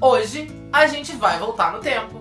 Hoje a gente vai voltar no tempo.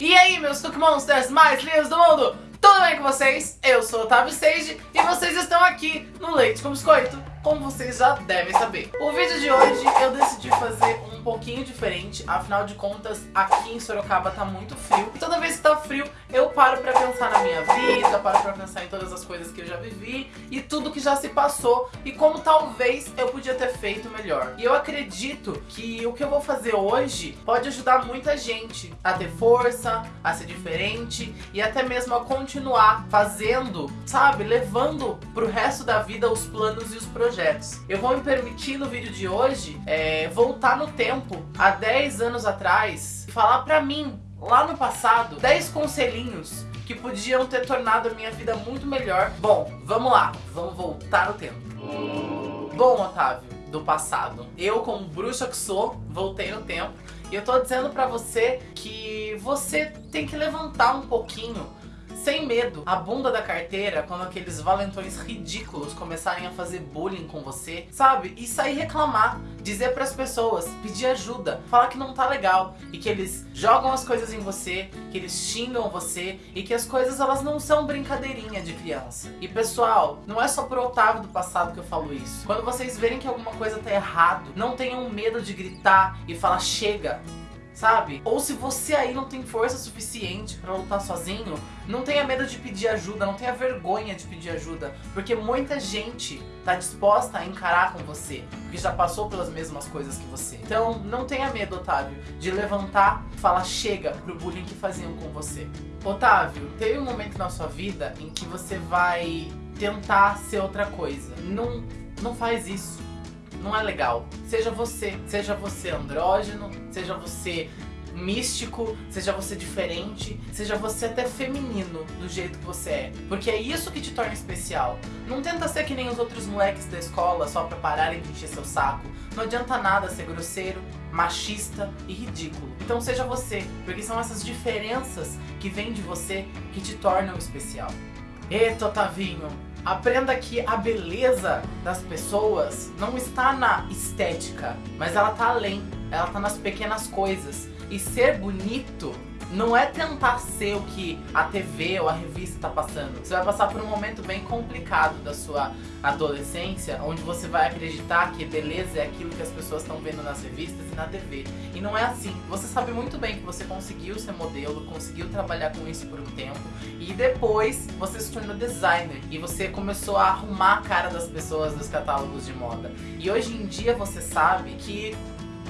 E aí, meus Cook Monsters mais lindos do mundo? Tudo bem com vocês? Eu sou o Otávio Sage e vocês estão aqui no Leite com Biscoito, como vocês já devem saber. O vídeo de hoje eu decidi fazer um pouquinho diferente, afinal de contas, aqui em Sorocaba tá muito frio. E toda vez que tá frio, eu paro pra pensar na minha vida, paro pra pensar em todas as coisas que eu já vivi e tudo que já se passou e como talvez eu podia ter feito melhor. E eu acredito que o que eu vou fazer hoje pode ajudar muita gente a ter força, a ser diferente e até mesmo a continuar fazendo, sabe, levando pro resto da vida os planos e os projetos. Eu vou me permitir no vídeo de hoje é, voltar no tempo tempo, há 10 anos atrás, falar pra mim, lá no passado, 10 conselhinhos que podiam ter tornado a minha vida muito melhor. Bom, vamos lá, vamos voltar no tempo. Bom, Otávio, do passado, eu como bruxa que sou, voltei no tempo e eu tô dizendo pra você que você tem que levantar um pouquinho sem medo, a bunda da carteira quando aqueles valentões ridículos começarem a fazer bullying com você, sabe? E sair reclamar, dizer pras pessoas, pedir ajuda, falar que não tá legal e que eles jogam as coisas em você, que eles xingam você e que as coisas elas não são brincadeirinha de criança. E pessoal, não é só pro Otávio do passado que eu falo isso. Quando vocês verem que alguma coisa tá errado, não tenham medo de gritar e falar chega, sabe? Ou se você aí não tem força suficiente pra lutar sozinho, não tenha medo de pedir ajuda, não tenha vergonha de pedir ajuda, porque muita gente tá disposta a encarar com você, porque já passou pelas mesmas coisas que você. Então não tenha medo, Otávio, de levantar e falar chega pro bullying que faziam com você. Otávio, teve um momento na sua vida em que você vai tentar ser outra coisa. Não, não faz isso não é legal. Seja você, seja você andrógeno, seja você místico, seja você diferente, seja você até feminino do jeito que você é. Porque é isso que te torna especial. Não tenta ser que nem os outros moleques da escola só pra pararem de encher seu saco. Não adianta nada ser grosseiro, machista e ridículo. Então seja você, porque são essas diferenças que vêm de você que te tornam especial. Eita, Otavinho, Aprenda que a beleza das pessoas não está na estética, mas ela está além, ela está nas pequenas coisas. E ser bonito não é tentar ser o que a TV ou a revista tá passando. Você vai passar por um momento bem complicado da sua adolescência, onde você vai acreditar que beleza é aquilo que as pessoas estão vendo nas revistas e na TV. E não é assim. Você sabe muito bem que você conseguiu ser modelo, conseguiu trabalhar com isso por um tempo, e depois você se tornou designer e você começou a arrumar a cara das pessoas dos catálogos de moda. E hoje em dia você sabe que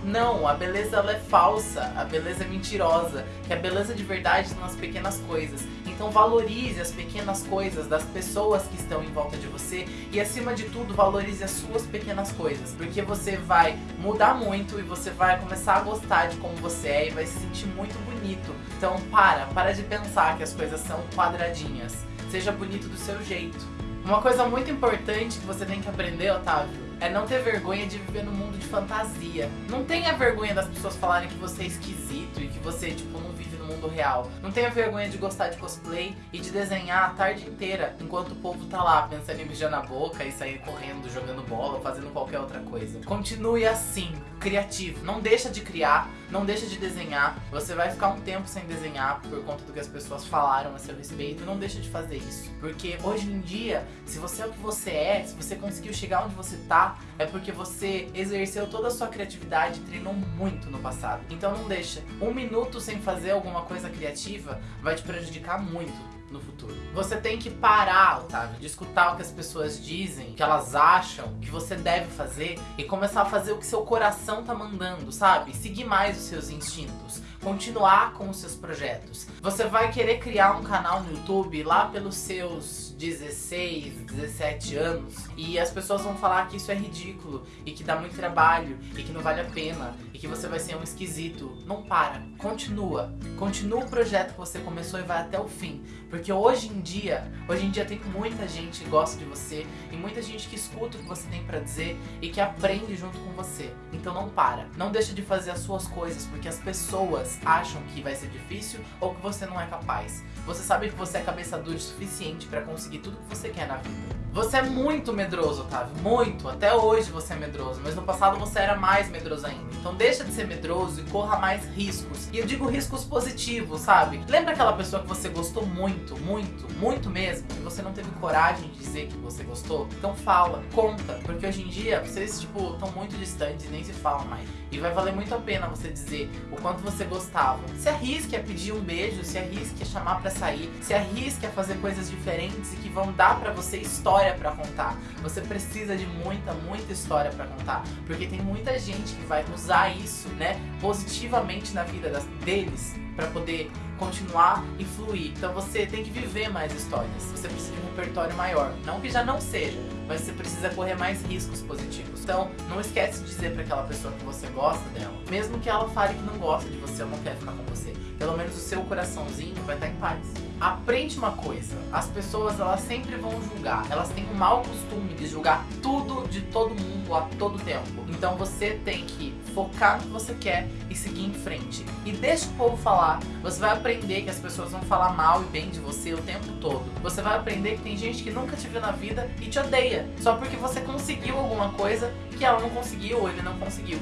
não, a beleza ela é falsa, a beleza é mentirosa, que a beleza de verdade está nas pequenas coisas. Então valorize as pequenas coisas das pessoas que estão em volta de você e acima de tudo valorize as suas pequenas coisas, porque você vai mudar muito e você vai começar a gostar de como você é e vai se sentir muito bonito. Então para, para de pensar que as coisas são quadradinhas. Seja bonito do seu jeito. Uma coisa muito importante que você tem que aprender, Otávio, é não ter vergonha de viver no mundo de fantasia. Não tenha vergonha das pessoas falarem que você é esquisito e que você, tipo, não vive no mundo real. Não tenha vergonha de gostar de cosplay e de desenhar a tarde inteira, enquanto o povo tá lá pensando em beijar na boca e sair correndo, jogando bola, fazendo qualquer outra coisa. Continue assim, criativo. Não deixa de criar, não deixa de desenhar. Você vai ficar um tempo sem desenhar por conta do que as pessoas falaram a seu respeito. Não deixa de fazer isso. Porque hoje em dia, se você é o que você é, se você conseguiu chegar onde você tá, é porque você exerceu toda a sua criatividade e treinou muito no passado. Então não deixa. Um minuto sem fazer alguma coisa criativa vai te prejudicar muito no futuro. Você tem que parar, Otávio, de escutar o que as pessoas dizem, que elas acham que você deve fazer e começar a fazer o que seu coração tá mandando, sabe? Seguir mais os seus instintos continuar com os seus projetos. Você vai querer criar um canal no YouTube lá pelos seus 16, 17 anos e as pessoas vão falar que isso é ridículo e que dá muito trabalho e que não vale a pena e que você vai ser um esquisito. Não para, continua. Continua o projeto que você começou e vai até o fim. Porque hoje em dia, hoje em dia tem muita gente que gosta de você e muita gente que escuta o que você tem pra dizer e que aprende junto com você. Então não para, não deixa de fazer as suas coisas porque as pessoas acham que vai ser difícil ou que você não é capaz. Você sabe que você é cabeça dura o suficiente para conseguir tudo que você quer na vida. Você é muito medroso, Otávio, muito. Até hoje você é medroso, mas no passado você era mais medroso ainda. Então deixa de ser medroso e corra mais riscos. E eu digo riscos positivos, sabe? Lembra aquela pessoa que você gostou muito, muito, muito mesmo, e você não teve coragem de dizer que você gostou? Então fala, conta, porque hoje em dia vocês, tipo, estão muito distantes e nem se falam mais. E vai valer muito a pena você dizer o quanto você gostava. Se arrisque a pedir um beijo, se arrisque a chamar pra sair, se arrisque a fazer coisas diferentes e que vão dar pra você história história para contar. Você precisa de muita, muita história para contar, porque tem muita gente que vai usar isso, né, positivamente na vida das, deles para poder continuar e fluir. Então você tem que viver mais histórias. Você precisa de um repertório maior. Não que já não seja, mas você precisa correr mais riscos positivos. Então, não esquece de dizer para aquela pessoa que você gosta dela, mesmo que ela fale que não gosta de você ou não quer ficar com você. Pelo menos o seu coraçãozinho vai estar em paz. Aprende uma coisa, as pessoas elas sempre vão julgar, elas têm o mau costume de julgar tudo de todo mundo a todo tempo. Então você tem que focar no que você quer e seguir em frente. E deixa o povo falar, você vai aprender que as pessoas vão falar mal e bem de você o tempo todo. Você vai aprender que tem gente que nunca te viu na vida e te odeia, só porque você conseguiu alguma coisa que ela não conseguiu ou ele não conseguiu.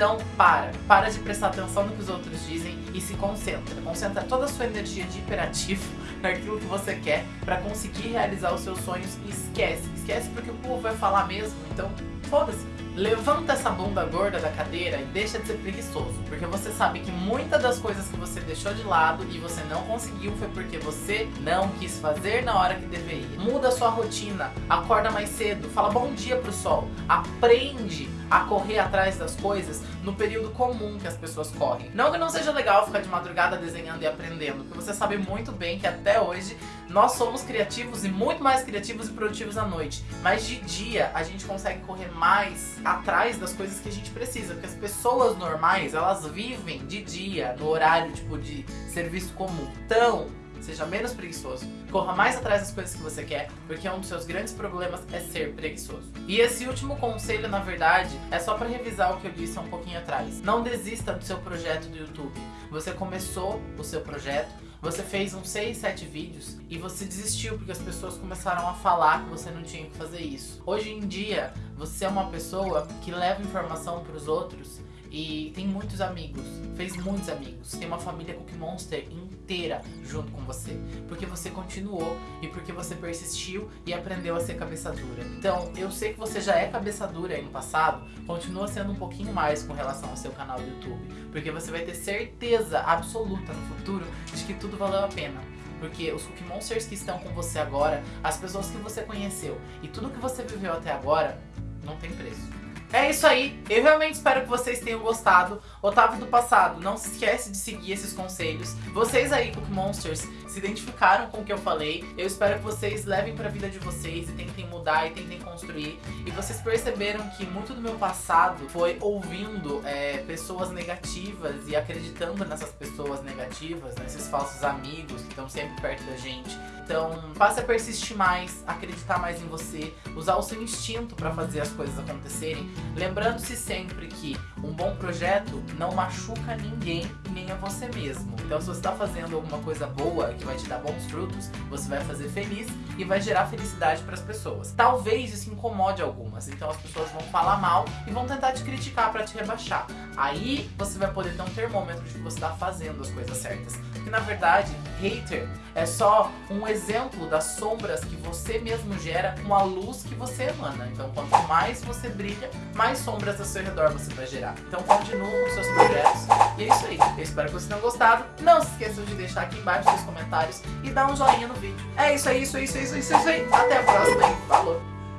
Então, para. Para de prestar atenção no que os outros dizem e se concentra. Concentra toda a sua energia de hiperativo naquilo que você quer para conseguir realizar os seus sonhos e esquece. Esquece porque o povo vai falar mesmo, então foda-se. Levanta essa bunda gorda da cadeira e deixa de ser preguiçoso, porque você sabe que muitas das coisas que você deixou de lado e você não conseguiu foi porque você não quis fazer na hora que deveria. Muda sua rotina, acorda mais cedo, fala bom dia pro sol, aprende a correr atrás das coisas no período comum que as pessoas correm. Não que não seja legal ficar de madrugada desenhando e aprendendo, porque você sabe muito bem que até hoje nós somos criativos e muito mais criativos e produtivos à noite. Mas de dia a gente consegue correr mais atrás das coisas que a gente precisa, porque as pessoas normais, elas vivem de dia, no horário tipo de serviço comum. Então, seja menos preguiçoso, corra mais atrás das coisas que você quer, porque um dos seus grandes problemas é ser preguiçoso. E esse último conselho, na verdade, é só para revisar o que eu disse há um pouquinho atrás. Não desista do seu projeto do YouTube. Você começou o seu projeto, você fez uns 6, 7 vídeos e você desistiu porque as pessoas começaram a falar que você não tinha que fazer isso. Hoje em dia, você é uma pessoa que leva informação para os outros e tem muitos amigos, fez muitos amigos, tem uma família Cookie Monster inteira junto com você, porque você continuou e porque você persistiu e aprendeu a ser cabeça dura. Então, eu sei que você já é cabeça dura aí no passado, continua sendo um pouquinho mais com relação ao seu canal do YouTube, porque você vai ter certeza absoluta no futuro de que tudo valeu a pena. Porque os Cookie Monsters que estão com você agora, as pessoas que você conheceu e tudo que você viveu até agora, não tem preço. É isso aí, eu realmente espero que vocês tenham gostado. Otávio do passado, não se esquece de seguir esses conselhos. Vocês aí, Cook Monsters, se identificaram com o que eu falei. Eu espero que vocês levem pra vida de vocês e tentem mudar e tentem construir. E vocês perceberam que muito do meu passado foi ouvindo é, pessoas negativas e acreditando nessas pessoas negativas, nesses falsos amigos que estão sempre perto da gente. Então, passe a persistir mais, acreditar mais em você, usar o seu instinto para fazer as coisas acontecerem. Lembrando-se sempre que um bom projeto não machuca ninguém, nem a você mesmo. Então, se você está fazendo alguma coisa boa, que vai te dar bons frutos, você vai fazer feliz e vai gerar felicidade para as pessoas. Talvez isso incomode algumas, então as pessoas vão falar mal e vão tentar te criticar para te rebaixar. Aí você vai poder ter um termômetro de que você está fazendo as coisas certas. Porque na verdade, hater é só um exemplo das sombras que você mesmo gera com a luz que você emana. Então quanto mais você brilha, mais sombras ao seu redor você vai gerar. Então continue com seus projetos. E é isso aí. Eu espero que vocês tenham gostado. Não se esqueçam de deixar aqui embaixo seus comentários e dar um joinha no vídeo. É isso aí, isso, isso, isso, isso, isso aí. Até a próxima e falou!